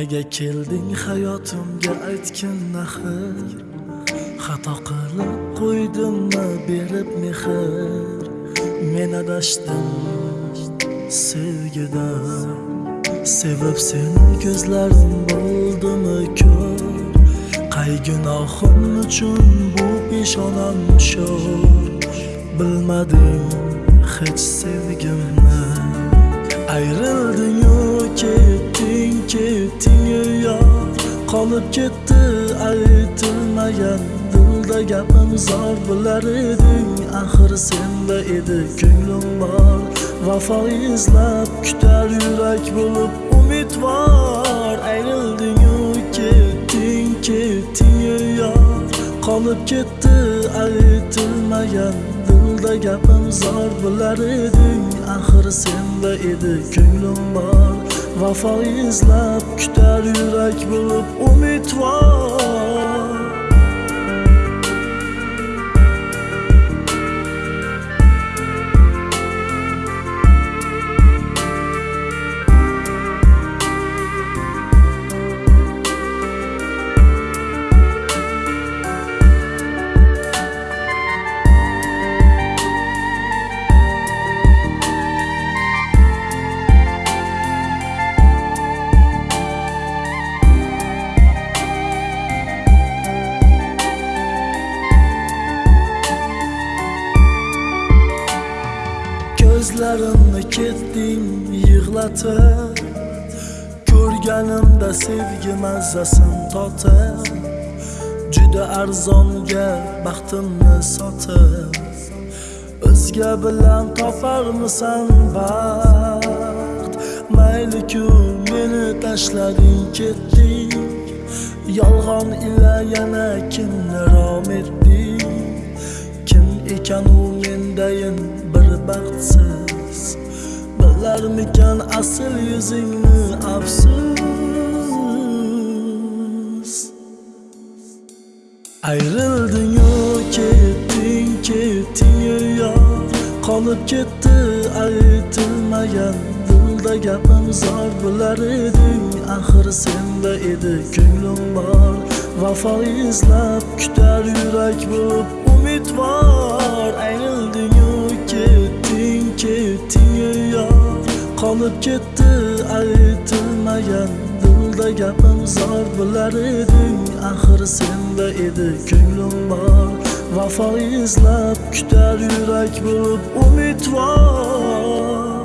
nega kelding hayotimga aytgin axir? Xato qilib qo'ydimmi berib mehr? Men adashdim sevgidan. Sevib seni ko'zlarim bo'ldimi ko'r? Qay gunohim uchun bu peshonam sho'r? Bilmading hech sevgimni. Ayrildingu qolib ketdi aytilmagan dilda gapim zor bilar eding. Axir senda edi ko'nglim bor. Vafo izlab kutar yurak bo'lib umidvor ayrildingu ketding ketding yo qolib ketdi aytilmagan yo'lda gapim zor bo'lar eding. Axir senda edi ko'nglim bor. Vafo izlab kutar yurak bo'lib umidvor. Ko'zlarimni ketding yig'latib ko'rganimda sevgi mazzasin totib juda arzonga baxtimni sotib o'zga bilan toparmisan baxt mayli-ku meni tashlading ketding yolg'on ila yana kimni rom etding kim ekan u mendayin baxtsiz. Bilarmikan asl yuzingni afsus? Ayrildingu ketding ketdingu yo. Qolib ketdi aytilmagan. Dilda gapim zor bilar eding. Axir senda edi ko'nglim bor. Vafo izlab kutar yurak bo'lib umidvor. ayrildingu qolib ketdi aytilmagan dilda gapim zor bilar eding. Axir senda edi ko'nglim bor vafo izlab kutar yurak bo'lib umidvor.